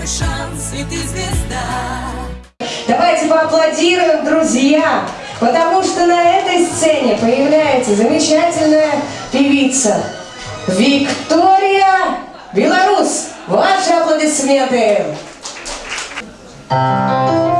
твой шанс, и ты звезда. Давайте поаплодируем, друзья, потому что на этой сцене появляется замечательная певица Виктория Белорус. Ваши аплодисменты! Жизнь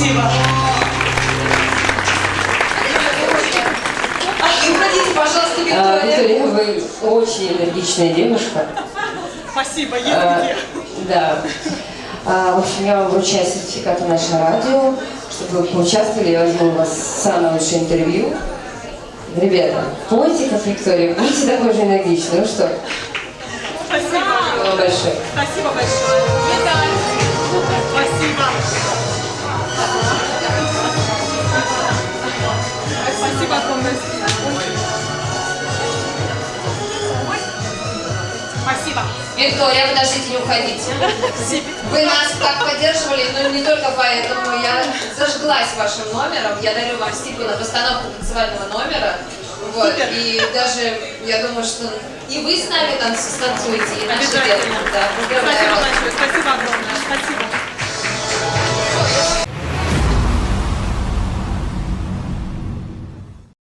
Спасибо. Уходите, пожалуйста, А, Виктория. Вы очень энергичная девушка. Спасибо, А, Да. А, В общем, я вам вручаю сертификат на наше радио, чтобы вы поучаствовали, я возьму у вас самое лучшее интервью. Ребята, пойте как Виктория, будьте такой же энергичны. Ну что, Спасибо. спасибо вам большое. Спасибо большое. Виталий. Спасибо. Спасибо Виктория, подождите, не уходите. Вы нас так поддерживали, но не только поэтому. Я зажглась вашим номером. Я дарю вам стипу на постановку танцевального номера. Вот. И даже, я думаю, что и вы с нами танц- станцуете, и наши девушки. Да, Спасибо большое. Спасибо огромное. Спасибо.